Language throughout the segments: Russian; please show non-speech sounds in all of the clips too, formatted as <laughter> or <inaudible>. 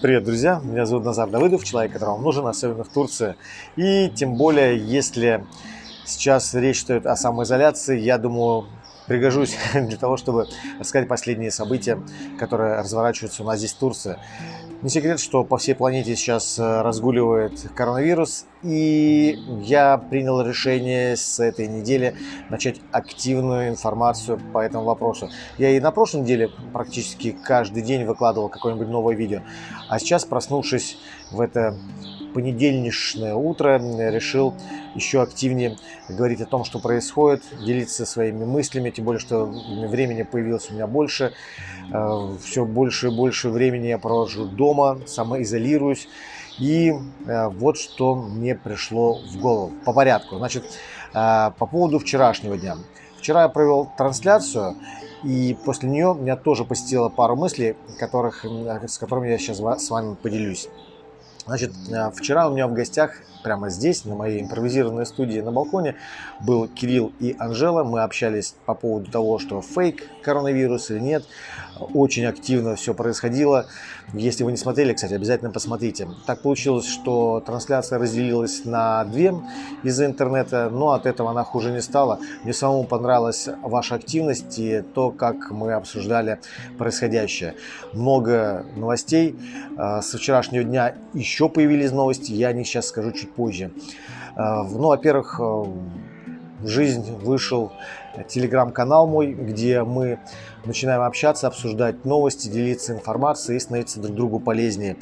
Привет, друзья! Меня зовут Назар Давыдов, человек, которому нужен, особенно в Турции. И тем более, если сейчас речь идет о самоизоляции, я думаю, пригожусь <laughs> для того, чтобы рассказать последние события, которые разворачиваются у нас здесь в Турции. Не секрет, что по всей планете сейчас э, разгуливает коронавирус, и я принял решение с этой недели начать активную информацию по этому вопросу. Я и на прошлой неделе практически каждый день выкладывал какое-нибудь новое видео, а сейчас, проснувшись в это понедельничное утро решил еще активнее говорить о том, что происходит, делиться своими мыслями, тем более, что времени появилось у меня больше. Э, Все больше и больше времени я провожу дома, самоизолируюсь. И э, вот что мне пришло в голову. По порядку. Значит, э, по поводу вчерашнего дня. Вчера я провел трансляцию, и после нее меня тоже посетила пару мыслей, которых, с которыми я сейчас с вами поделюсь. Значит, э, вчера у меня в гостях, прямо здесь, на моей импровизированной студии на балконе, был Кирилл и Анжела. Мы общались по поводу того, что фейк коронавирус или нет. Очень активно все происходило. Если вы не смотрели, кстати, обязательно посмотрите. Так получилось, что трансляция разделилась на две из-за интернета, но от этого она хуже не стала. Мне самому понравилась ваша активность и то, как мы обсуждали происходящее. Много новостей. Э, со вчерашнего дня еще появились новости, я о них сейчас скажу чуть позже. Э, ну, во-первых, э, в жизнь вышел телеграм-канал мой, где мы начинаем общаться, обсуждать новости, делиться информацией и становиться друг другу полезнее.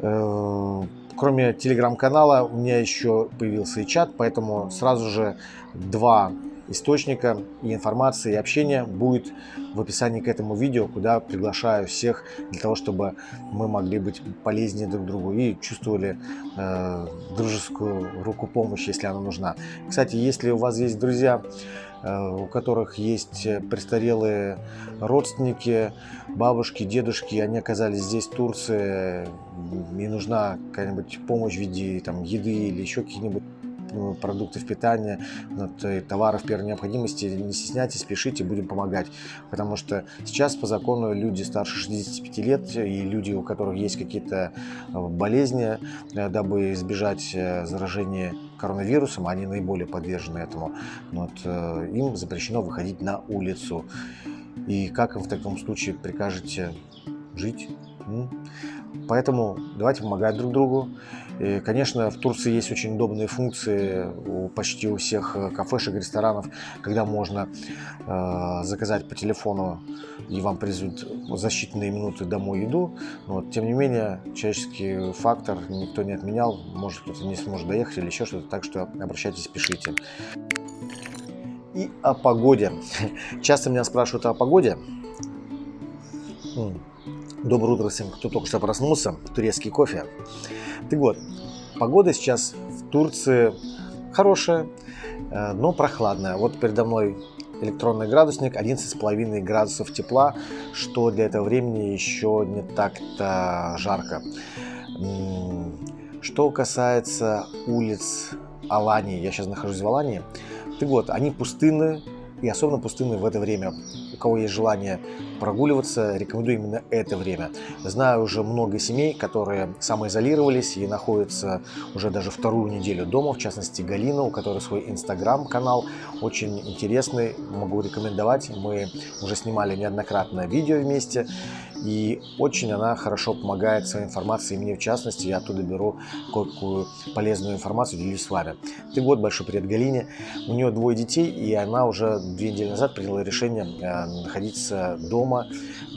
Э, кроме телеграм-канала у меня еще появился и чат, поэтому сразу же два источника и информации и общения будет в описании к этому видео, куда приглашаю всех для того, чтобы мы могли быть полезнее друг другу и чувствовали э, дружескую руку помощи, если она нужна. Кстати, если у вас есть друзья, Э, у которых есть престарелые родственники, бабушки, дедушки, они оказались здесь, в Турции, и нужна какая-нибудь помощь в виде там, еды или еще каких-нибудь продуктов питания, вот, э, товаров первой необходимости, не стесняйтесь, пишите, будем помогать. Потому что сейчас по закону люди старше 65 лет и люди, у которых есть какие-то болезни, дабы избежать заражения коронавирусом, они наиболее подвержены этому, вот, э, им запрещено выходить на улицу. И как им в таком случае прикажете жить? Поэтому давайте помогать друг другу. И, конечно, в Турции есть очень удобные функции у почти у всех э, кафешек, ресторанов, когда можно э, заказать по телефону и вам привезут за считанные минуты домой еду. Но, тем не менее, человеческий фактор никто не отменял. Может, кто-то не сможет доехать или еще что-то. Так что обращайтесь, пишите. И о погоде. <laughs> Часто меня спрашивают о погоде. Доброе утро всем, кто только что проснулся. Турецкий кофе. Так вот, погода сейчас в Турции хорошая, э, но прохладная. Вот передо мной электронный градусник 11,5 градусов тепла, что для этого времени еще не так-то жарко. Что касается улиц Алании, я сейчас нахожусь в Алании, так вот, они пустынны, и особенно пустынны в это время. Кого есть желание прогуливаться, рекомендую именно это время. Знаю уже много семей, которые самоизолировались и находятся уже даже вторую неделю дома, в частности Галина, у которой свой инстаграм-канал, очень интересный, могу рекомендовать. Мы уже снимали неоднократно видео вместе, и очень она хорошо помогает своей информацией, мне в частности, я оттуда беру какую полезную информацию, делюсь с вами. Ты год, большой привет Галине. У нее двое детей, и она уже две недели назад приняла решение э, находиться дома,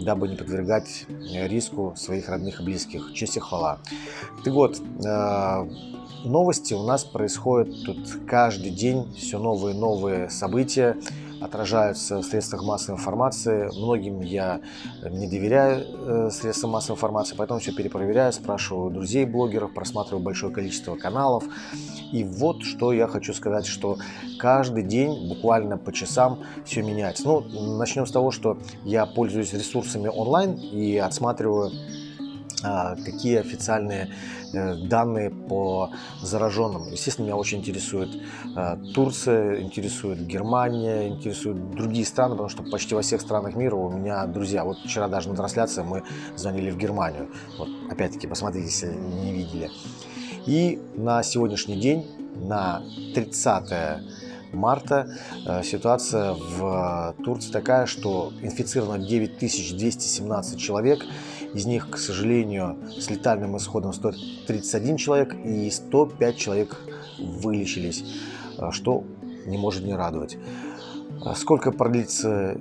дабы не подвергать э, риску своих родных и близких. Честь и хвала. Ты год. Э, новости у нас происходят тут каждый день, все новые новые события отражаются в средствах массовой информации. Многим я не доверяю э, средствам массовой информации, поэтому все перепроверяю, спрашиваю друзей блогеров, просматриваю большое количество каналов. И вот что я хочу сказать, что каждый день, буквально по часам, все меняется. Ну, начнем с того, что я пользуюсь ресурсами онлайн и отсматриваю какие официальные э, данные по зараженным. Естественно, меня очень интересует а, Турция, интересует Германия, интересуют другие страны, потому что почти во всех странах мира у меня друзья. Вот вчера даже на трансляции мы звонили в Германию. Вот, опять-таки, посмотрите, если не видели. И на сегодняшний день, на 30 марта э, ситуация в Турции такая, что инфицировано 9217 человек, из них, к сожалению, с летальным исходом 131 человек и 105 человек вылечились, э, что не может не радовать. Э, сколько продлится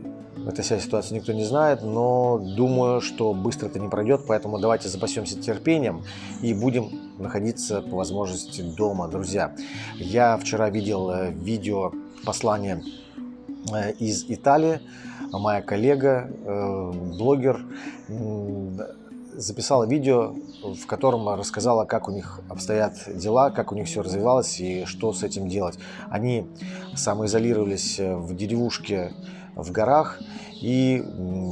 эта вся ситуация, никто не знает, но думаю, что быстро это не пройдет, поэтому давайте запасемся терпением и будем находиться по возможности дома, друзья. Я вчера видел э, видео послание из Италии. Моя коллега, э, блогер, записала видео, в котором рассказала, как у них обстоят дела, как у них все развивалось и что с этим делать. Они самоизолировались в деревушке в горах, и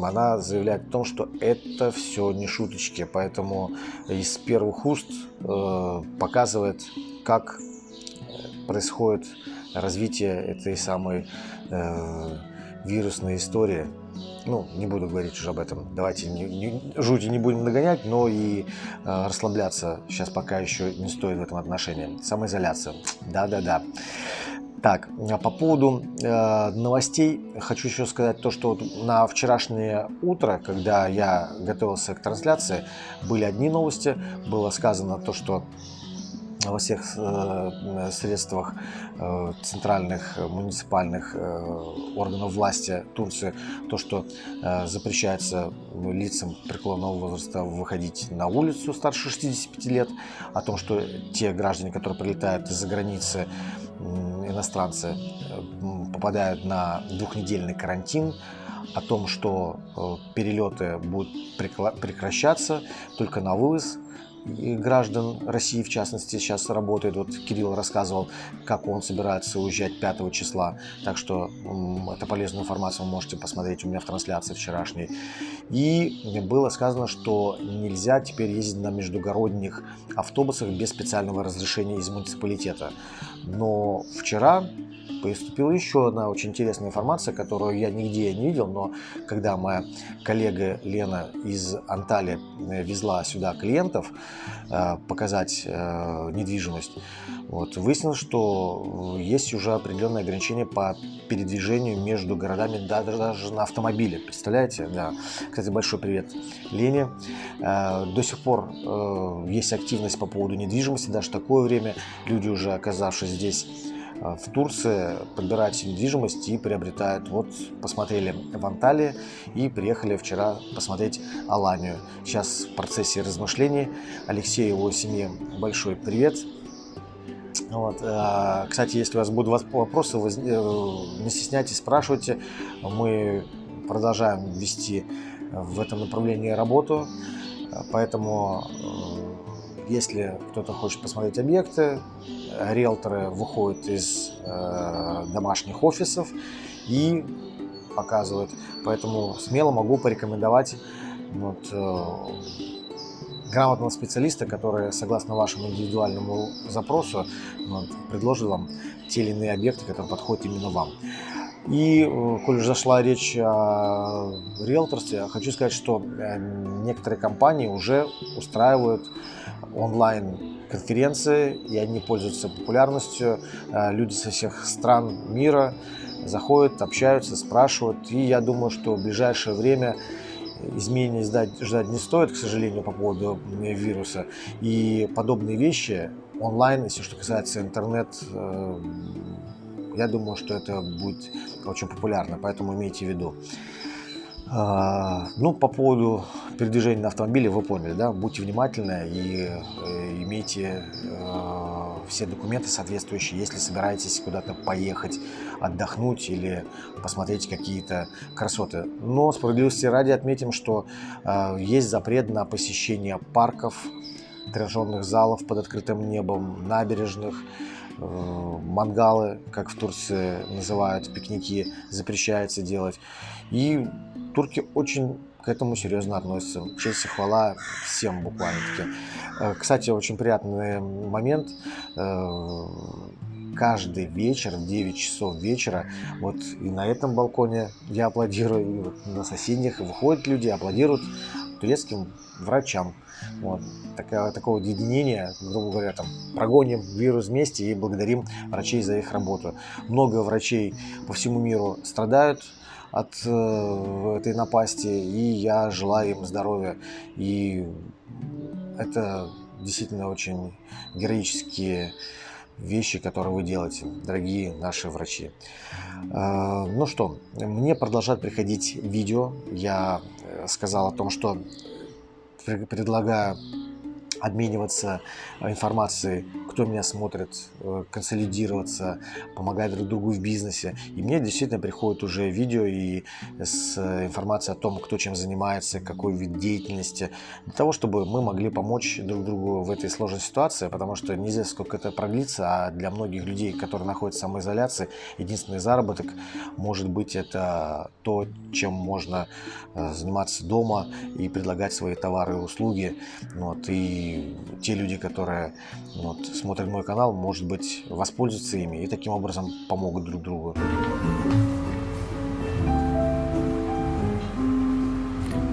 она заявляет о том, что это все не шуточки, поэтому из первых уст э, показывает, как происходит развитие этой самой э, вирусной истории. Ну, не буду говорить уже об этом. Давайте не, не, жути не будем нагонять, но и э, расслабляться сейчас пока еще не стоит в этом отношении. Самоизоляция. Да-да-да. Так, а по поводу э, новостей хочу еще сказать то, что вот на вчерашнее утро, когда я готовился к трансляции, были одни новости. Было сказано то, что во всех э, средствах э, центральных муниципальных э, органов власти Турции то, что запрещается лицам преклонного возраста выходить на улицу старше 65 лет, о том, что те граждане, которые прилетают из-за границы, иностранцы попадают на двухнедельный карантин, о том, что перелеты будут прекращаться только на вывоз граждан России, в частности, сейчас работает. Вот Кирилл рассказывал, как он собирается уезжать 5 числа. Так что это полезную информацию вы можете посмотреть у меня в трансляции вчерашней. И было сказано, что нельзя теперь ездить на междугородних автобусах без специального разрешения из муниципалитета. Но вчера поступила еще одна очень интересная информация, которую я нигде не видел, но когда моя коллега Лена из Анталии э, везла сюда клиентов показать э, недвижимость, вот, выяснилось, что есть уже определенные ограничения по передвижению между городами даже на автомобиле. Представляете? Да. Кстати, большой привет Лене. До сих пор есть активность по поводу недвижимости, даже такое время люди уже оказавшись здесь в Турции подбирать недвижимость и приобретают. Вот посмотрели в Анталии и приехали вчера посмотреть Аланию. Сейчас в процессе размышлений. Алексей и его семье большой привет. Вот. А, кстати, если у вас будут вопросы, э, не стесняйтесь, спрашивайте. Мы продолжаем вести в этом направлении работу. Поэтому, э, если кто-то хочет посмотреть объекты, риэлторы выходят из э, домашних офисов и показывают. Поэтому смело могу порекомендовать вот, э, грамотного специалиста, который, согласно вашему индивидуальному запросу, вот, предложит вам те или иные объекты, которые подходят именно вам. И, э, коль уже зашла речь о риэлторстве, хочу сказать, что э, некоторые компании уже устраивают онлайн-конференции, и они пользуются популярностью. Э, люди со всех стран мира заходят, общаются, спрашивают. И я думаю, что в ближайшее время изменений ждать, ждать не стоит, к сожалению, по поводу вируса. И подобные вещи онлайн, если что касается интернет, э, я думаю, что это будет очень популярно, поэтому имейте в виду. А, ну, по поводу передвижения на автомобиле вы поняли, да? Будьте внимательны и э, имейте э, все документы соответствующие, если собираетесь куда-то поехать, отдохнуть или посмотреть какие-то красоты. Но справедливости ради отметим, что э, есть запрет на посещение парков, тренажерных залов под открытым небом, набережных, мангалы, как в Турции называют, пикники запрещается делать. И турки очень к этому серьезно относятся. Честь и хвала всем буквально-таки. Э, кстати, очень приятный момент. Э, каждый вечер в 9 часов вечера, вот и на этом балконе я аплодирую, и вот на соседних выходят люди, аплодируют турецким врачам. Вот. Такое, такое единение, грубо говоря, там, прогоним вирус вместе и благодарим врачей за их работу. Много врачей по всему миру страдают от э, этой напасти, и я желаю им здоровья. И это действительно очень героические вещи, которые вы делаете, дорогие наши врачи. Э, ну что, мне продолжают приходить видео. Я сказал о том, что предлагаю обмениваться информацией, кто меня смотрит, э, консолидироваться, помогать друг другу в бизнесе. И мне действительно приходит уже видео и с информацией о том, кто чем занимается, какой вид деятельности, для того, чтобы мы могли помочь друг другу в этой сложной ситуации, потому что неизвестно, сколько это продлится, а для многих людей, которые находятся в самоизоляции, единственный заработок может быть это то, чем можно э, заниматься дома и предлагать свои товары и услуги. Вот, и те люди, которые вот, смотрят мой канал, может быть, воспользуются ими и таким образом помогут друг другу.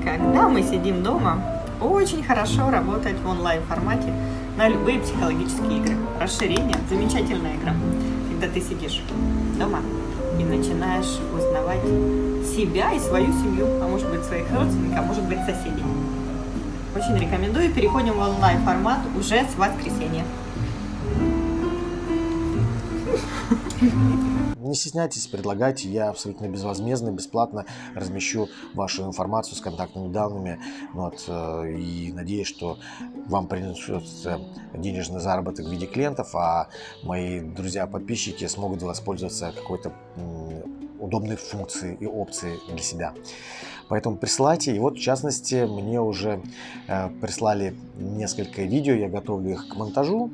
Когда мы сидим дома, очень хорошо работать в онлайн-формате на любые психологические игры. Расширение – замечательная игра. Когда ты сидишь дома и начинаешь узнавать себя и свою семью, а может быть своих родственников, а может быть соседей. Очень рекомендую. Переходим в онлайн-формат уже с воскресенья. Не стесняйтесь, предлагайте, я абсолютно безвозмездно, бесплатно размещу вашу информацию с контактными данными. Вот, э, и надеюсь, что вам принесет денежный заработок в виде клиентов, а мои друзья-подписчики смогут воспользоваться какой-то удобной функцией и опцией для себя. Поэтому присылайте. И вот, в частности, мне уже э, прислали несколько видео, я готовлю их к монтажу.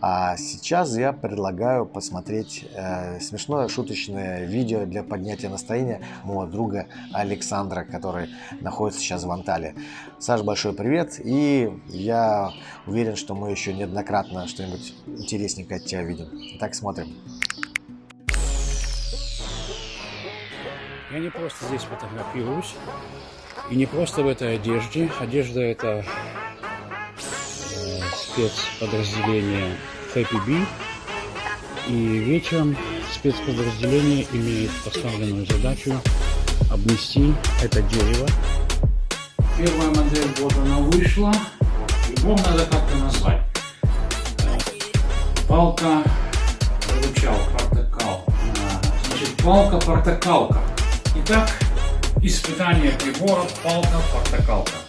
А сейчас я предлагаю посмотреть э, смешное шуточное видео для поднятия настроения моего друга Александра, который находится сейчас в Анталии. Саш, большой привет. И я уверен, что мы еще неоднократно что-нибудь интересненькое от тебя видим. Так, смотрим. Я не просто здесь фотографируюсь, и не просто в этой одежде. Одежда это э, спецподразделение Happy Bee. И вечером спецподразделение имеет поставленную задачу обнести это дерево. Первая модель, вот она вышла. Его надо как-то назвать. Палка, выручал, портокал. Значит, палка-портокалка. Итак, испытание приборов палка-портокалка.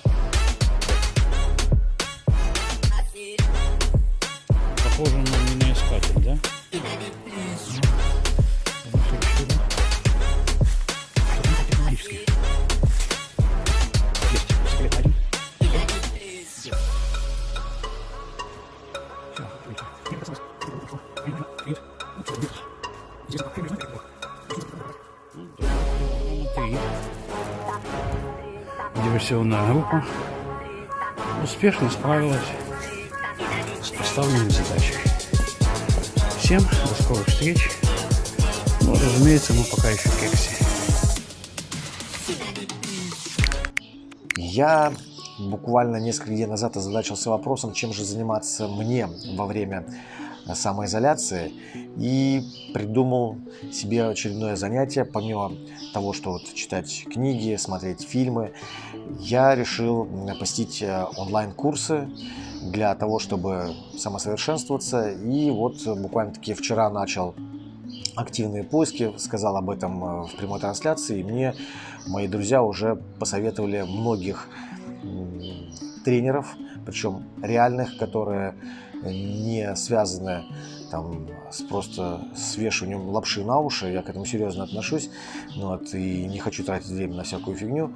Диверсионная группа успешно справилась с поставленной задачей. Всем до скорых встреч. Ну, разумеется, мы пока еще в кексе. Я буквально несколько дней назад озадачился вопросом, чем же заниматься мне во время самоизоляции и придумал себе очередное занятие. Помимо того, что вот читать книги, смотреть фильмы, я решил посетить э, онлайн-курсы для того, чтобы самосовершенствоваться. И вот буквально-таки вчера начал активные поиски, сказал об этом э, в прямой трансляции, и мне мои друзья уже посоветовали многих тренеров, причем реальных, которые не связаны там просто свешиванием лапши на уши, я к этому серьезно отношусь, ну, вот, и не хочу тратить время на всякую фигню.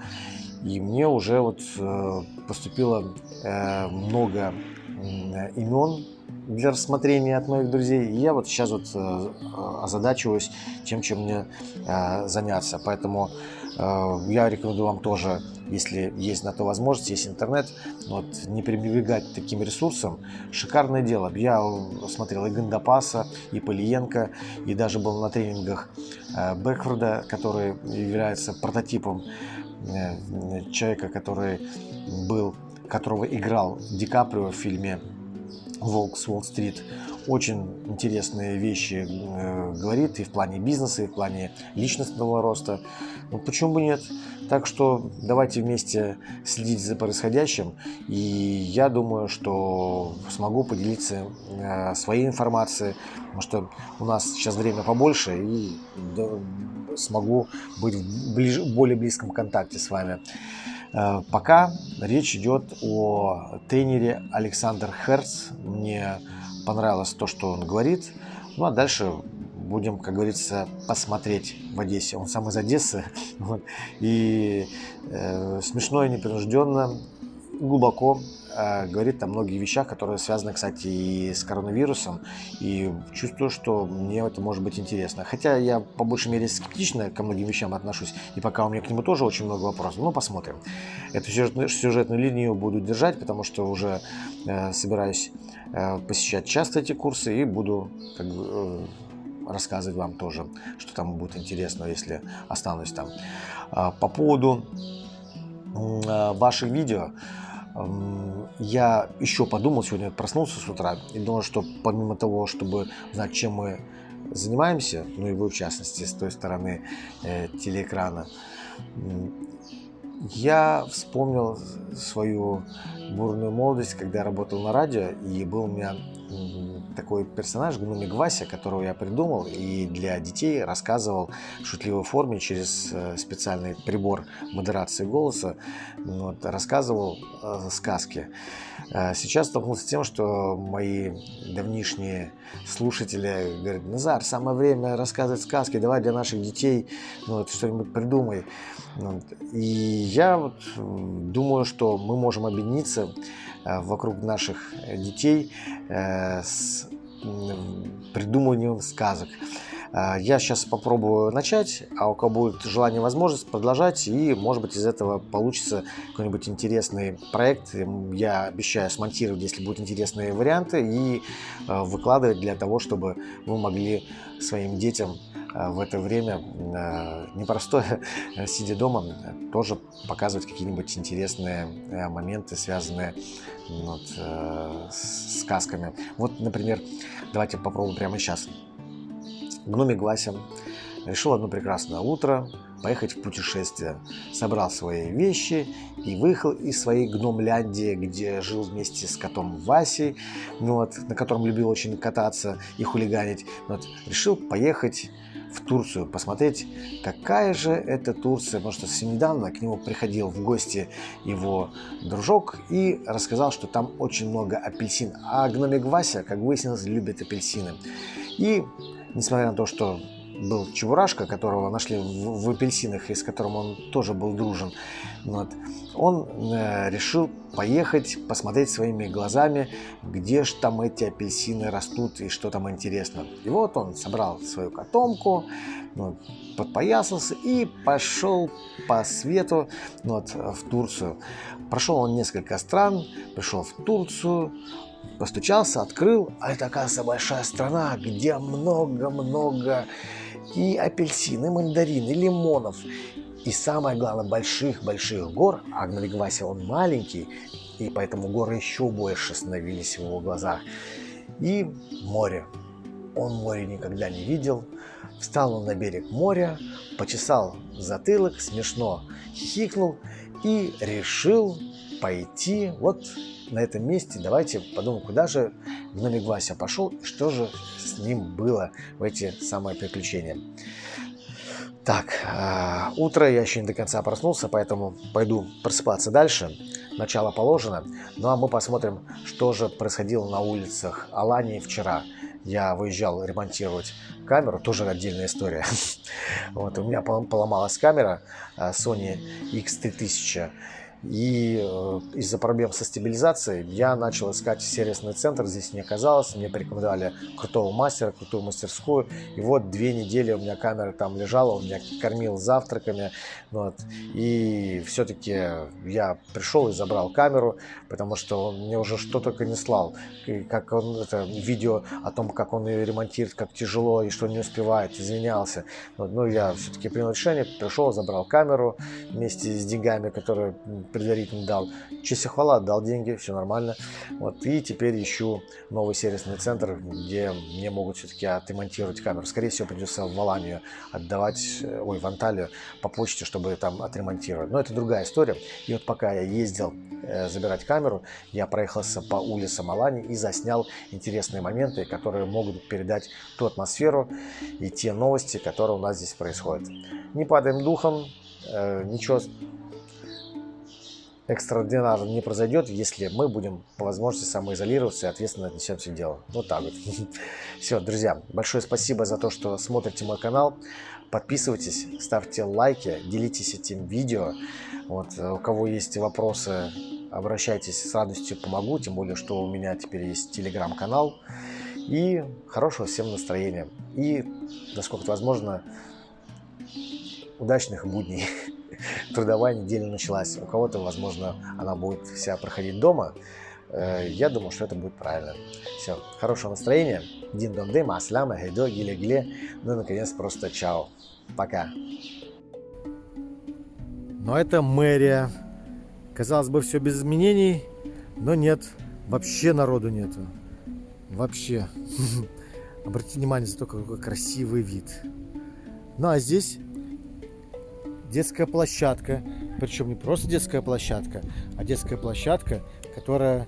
И мне уже вот э, поступило э, много э, имен для рассмотрения от моих друзей. И я вот сейчас вот э, озадачиваюсь тем, чем мне э, заняться. Поэтому я рекомендую вам тоже, если есть на то возможность, есть интернет, вот, не пренебрегать таким ресурсом. Шикарное дело. Я смотрел и Гандапаса, и Полиенко, и даже был на тренингах э, Бэкфорда, который является прототипом э, человека, который был, которого играл Ди Каприо в фильме «Волк с Уолл-стрит» очень интересные вещи э, говорит и в плане бизнеса, и в плане личностного роста. Ну, почему бы нет? Так что давайте вместе следить за происходящим. И я думаю, что смогу поделиться э, своей информацией, потому что у нас сейчас время побольше, и смогу быть в ближ... более близком контакте с вами. Э, пока речь идет о тренере Александр Херц. Мне понравилось то, что он говорит. Ну а дальше будем, как говорится, посмотреть в Одессе. Он сам из Одессы. <laughs> Вот. И э, смешно и непринужденно, глубоко говорит о многих вещах, которые связаны, кстати, и с коронавирусом. И чувствую, что мне это может быть интересно. Хотя я по большей мере скептично ко многим вещам отношусь. И пока у меня к нему тоже очень много вопросов. Но посмотрим. Эту сюжетную, сюжетную линию буду держать, потому что уже э, собираюсь Э, посещать часто эти курсы и буду как э, рассказывать вам тоже, что там будет интересно, если останусь там. А, по поводу э, ваших видео, я еще подумал, сегодня проснулся с утра и думал, что помимо того, чтобы знать, чем мы занимаемся, ну и вы в частности с той стороны э, телеэкрана, я вспомнил свою бурную молодость, когда я работал на радио, и был у меня такой персонаж, гномик Вася, которого я придумал и для детей рассказывал в шутливой форме через э, специальный прибор модерации голоса, вот, рассказывал э, сказки. Э, сейчас столкнулся с тем, что мои давнишние слушатели говорят, Назар, самое время рассказывать сказки, давай для наших детей ну, вот, что-нибудь придумай. Вот. И я вот думаю, что мы можем объединиться вокруг наших детей э, с придумыванием сказок. Э, я сейчас попробую начать, а у кого будет желание возможность продолжать, и может быть из этого получится какой-нибудь интересный проект. Я обещаю смонтировать, если будут интересные варианты, и выкладывать для того, чтобы вы могли своим детям в это время непростое, сидя дома, тоже показывать какие-нибудь интересные моменты, связанные вот, с сказками. Вот, например, давайте попробуем прямо сейчас. Гномик Вася решил одно прекрасное утро поехать в путешествие. Собрал свои вещи и выехал из своей гномляндии, где жил вместе с котом Васей, ну вот, на котором любил очень кататься и хулиганить. Ну вот, решил поехать в Турцию, посмотреть, какая же это Турция, потому что совсем недавно к нему приходил в гости его дружок и рассказал, что там очень много апельсин. А гномик Вася, как выяснилось, любит апельсины. И несмотря на то, что был Чебурашка, которого нашли в, в апельсинах и с которым он тоже был дружен, вот, он э, решил поехать, посмотреть своими глазами, где же там эти апельсины растут и что там интересно. И вот он собрал свою котомку, вот, подпоясался и пошел по свету вот, в Турцию. Прошел он несколько стран, пришел в Турцию, постучался, открыл, а это, оказывается, большая страна, где много-много и апельсин, и мандарин, и лимонов. И самое главное, больших-больших гор, а Гнавигвася он маленький, и поэтому горы еще больше становились в его глазах. И море. Он море никогда не видел. Встал он на берег моря, почесал затылок, смешно хихикнул и решил пойти вот на этом месте. Давайте подумаем, куда же гномик Вася пошел и что же с ним было в эти самые приключения. Так, э, утро, я еще не до конца проснулся, поэтому пойду просыпаться дальше. Начало положено. Ну а мы посмотрим, что же происходило на улицах Алании вчера. Я выезжал ремонтировать камеру, тоже отдельная история. <laughs> Вот, у меня поломалась камера Sony X3000. И э, из-за проблем со стабилизацией я начал искать сервисный центр. Здесь не оказалось. Мне порекомендовали крутого мастера, крутую мастерскую. И вот две недели у меня камера там лежала, он меня кормил завтраками. Вот. И все-таки я пришел и забрал камеру, потому что он мне уже что только не слал. И как он это видео о том, как он ее ремонтирует, как тяжело и что не успевает, извинялся. Вот. Ну, я все-таки принял решение, пришел, забрал камеру вместе с деньгами, которые предварительно дал. Честь и хвала, дал деньги, все нормально. Вот. И теперь ищу новый сервисный центр, где мне могут все-таки отремонтировать камеру. Скорее всего, придется в Аланию отдавать, э, ой, в Анталию по почте, чтобы там отремонтировать. Но это другая история. И вот пока я ездил э, забирать камеру, я проехался по улицам Алании и заснял интересные моменты, которые могут передать ту атмосферу и те новости, которые у нас здесь происходят. Не падаем духом, э, ничего экстраординарно не произойдет, если мы будем по возможности самоизолироваться и ответственно отнесемся к делу. Вот так вот. <laughs> Все, друзья, большое спасибо за то, что смотрите мой канал. Подписывайтесь, ставьте лайки, делитесь этим видео. Вот, у кого есть вопросы, обращайтесь, с радостью помогу. Тем более, что у меня теперь есть телеграм-канал. И хорошего всем настроения. И, насколько это возможно, удачных будней. <laughs> <laughs> трудовая неделя началась. У кого-то, возможно, она будет вся проходить дома. Э, я думаю, что это будет правильно. Все, хорошего настроения. Дин дон дым, асляма, гайдо, гиле гиле. Ну и, наконец, просто чао. Пока. Но это мэрия. Казалось бы, все без изменений, но нет. Вообще народу нету. Вообще. <laughs> Обратите внимание, за то, какой красивый вид. Ну а здесь детская площадка. Причем не просто детская площадка, а детская площадка, которая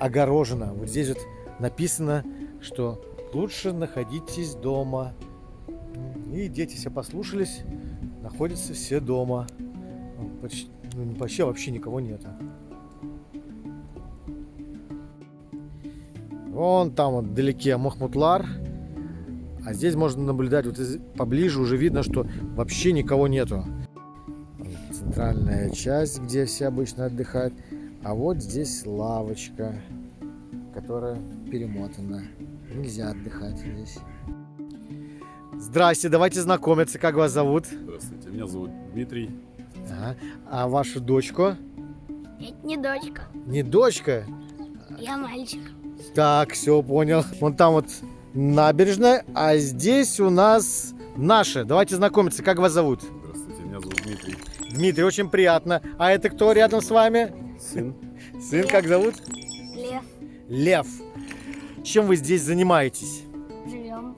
огорожена. Вот здесь вот написано, что лучше находитесь дома. И дети все послушались, находятся все дома. Почти, ну, вообще вообще никого нет. Вон там вот вдалеке Махмутлар. А здесь можно наблюдать, вот поближе уже видно, что вообще никого нету. Центральная часть, где все обычно отдыхают. А вот здесь лавочка, которая перемотана. Нельзя отдыхать здесь. Здрасте, давайте знакомиться. Как вас зовут? Здравствуйте, меня зовут Дмитрий. Ага. А вашу дочку? Это не дочка, Не дочка? я мальчик. Так, все, понял. Вон там вот набережная, а здесь у нас наши. Давайте знакомиться, как вас зовут? Здравствуйте, меня зовут Дмитрий. Дмитрий, очень приятно. А это кто рядом с вами? Сын. Сын, как зовут? Лев, Лев. Чем вы здесь занимаетесь? живем.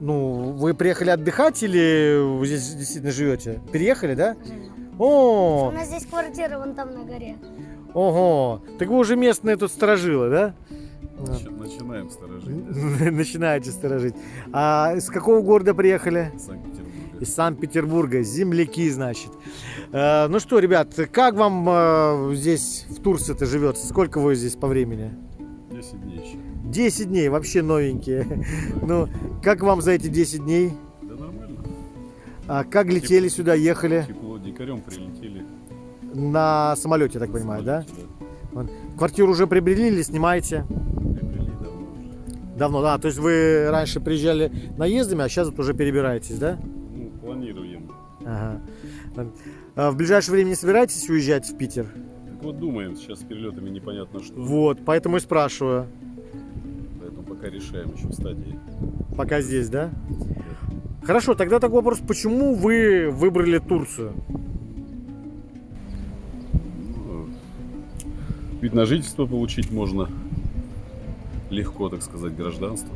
Ну, вы приехали отдыхать или вы здесь действительно живете? Переехали, да? живем. О, У нас здесь квартира вон там на горе. ого. Так вы уже местные тут сторожилы, да? Начи- Начинаем сторожить. <laughs> Начинаете сторожить. А из какого города приехали? Санкт-Петербурга. Из Санкт-Петербурга, земляки, значит. Э, ну что, ребят, как вам э, здесь в Турции-то живется? Сколько вы здесь по времени? 10 дней еще. 10 дней, вообще новенькие. Ну, как вам за эти 10 дней? Да нормально. А как летели сюда, ехали? Тепло, дикарем прилетели. На самолете, я так понимаю? Да. Квартиру уже приобрели или снимаете? Давно, да. То есть вы раньше приезжали наездами, а сейчас вот уже перебираетесь, да? Ну, планируем. Ага. А в ближайшее время не собираетесь уезжать в Питер? Так вот думаем, сейчас с перелетами непонятно что. Вот, поэтому и спрашиваю. Поэтому пока решаем еще в стадии. Пока здесь, да? Хорошо, тогда такой вопрос. Почему вы выбрали Турцию? Ну, вид на жительство получить можно легко, так сказать, гражданство.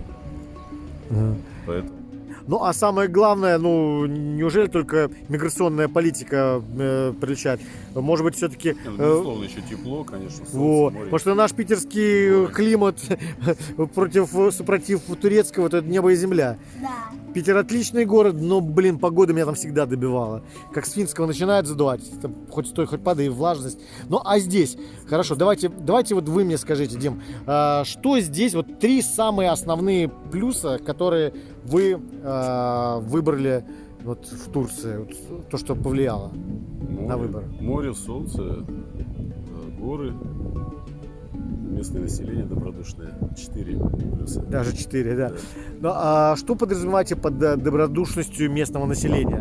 Поэтому Ну, а самое главное, ну, неужели только миграционная политика э, приличает? Может быть, все-таки... ну, безусловно, еще тепло, конечно, солнце, Вот. море. Потому что наш питерский климат <laughs> против, супротив турецкого, это небо и земля. Да. Питер отличный город, но, блин, погода меня там всегда добивала. Как с финского начинает задувать, там хоть стой, хоть падай, и влажность. Ну, а здесь, хорошо, давайте, давайте вот вы мне скажите, Дим, а, что здесь, вот три самые основные плюса, которые вы а, выбрали вот в Турции, вот то, что повлияло? Ну, на выбор? Море, солнце, э, горы, местное население добродушное. Четыре плюса. Даже 4, да. Ну, а что подразумеваете под э, добродушностью местного населения?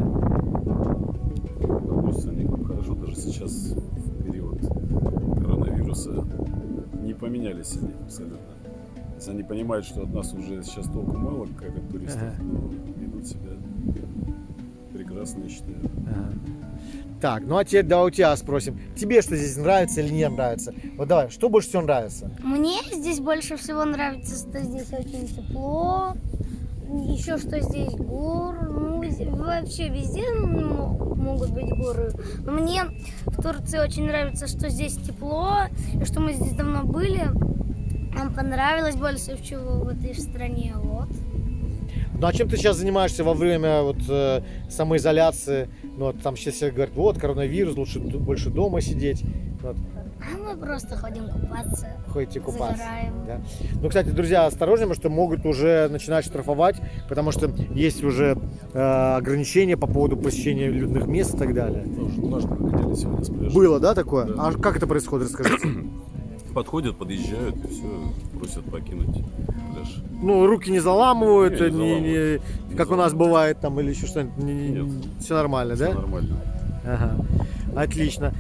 Относятся они хорошо, даже сейчас в период коронавируса не поменялись они абсолютно. То есть они понимают, что от нас уже сейчас толку мало, как от туристов, Ага. но ведут себя прекрасно, я считаю. Ага. Так, ну а теперь давай у тебя спросим. Тебе что здесь нравится или не нравится? Вот давай, что больше всего нравится? Мне здесь больше всего нравится, что здесь очень тепло. Еще что здесь гор. Ну, вообще везде могут быть горы. Но мне в Турции очень нравится, что здесь тепло, и что мы здесь давно были. Нам понравилось больше всего в этой стране. Вот. Ну а чем ты сейчас занимаешься во время вот э, самоизоляции? Ну вот там сейчас все говорят, вот коронавирус, лучше больше дома сидеть. Вот, А мы просто ходим купаться, ходите купаться. загораем. Да. Ну, кстати, друзья, осторожнее, потому что могут уже начинать штрафовать, потому что есть уже э, ограничения по поводу посещения людных мест и так далее. Тоже сегодня с пляжа. Было, да, такое? Да. А как это происходит, расскажите? Подходят, подъезжают и все, просят покинуть Ну, руки не заламывают, Не, не, не не- как у нас бывает там или еще что-нибудь. Нет. Все нормально, Всё да? нормально. Ага. Отлично.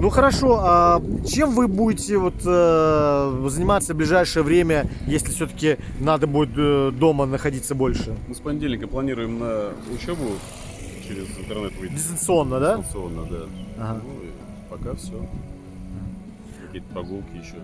Ну хорошо, а чем вы будете вот э, заниматься в ближайшее время, если все-таки надо будет э, дома находиться больше? Мы с понедельника планируем на учебу через интернет выйти. Дистанционно, да? Дистанционно, да. Ага. Ну и пока все. Какие-то прогулки еще.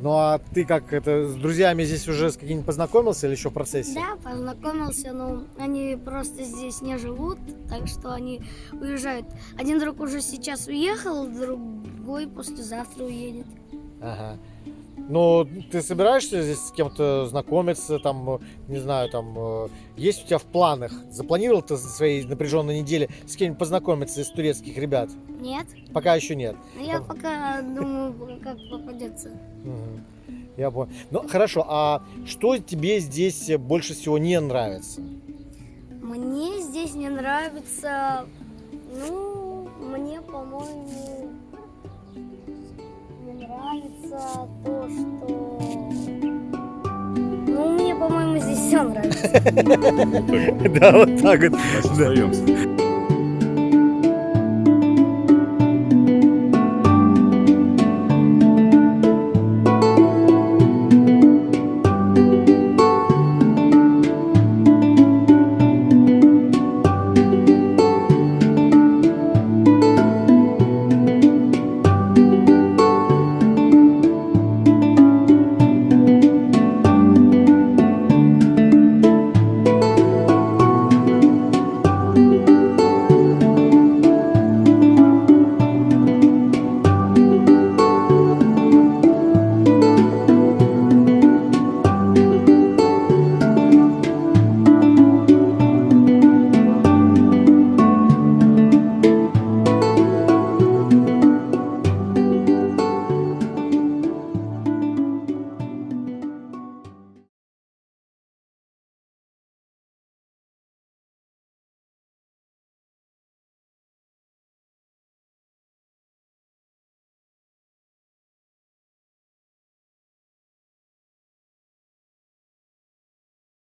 Ну а ты как это с друзьями здесь уже с какими-нибудь познакомился или еще в процессе? Да, познакомился, но они просто здесь не живут, так что они уезжают. Один друг уже сейчас уехал, другой послезавтра уедет. Ага. Ну, ты собираешься здесь с кем-то знакомиться, там, не знаю, там, э, есть у тебя в планах, запланировал ты за своей напряженной неделе с кем-нибудь познакомиться из турецких ребят? Нет? Пока еще нет. Но я пока думаю, как попадется. Я понял. Ну, хорошо, а что тебе здесь больше всего не нравится? Мне здесь не нравится, ну, мне, по-моему, нравится то, что... Ну, мне, по-моему, здесь все нравится. <laughs> Да, вот так вот. Остаемся.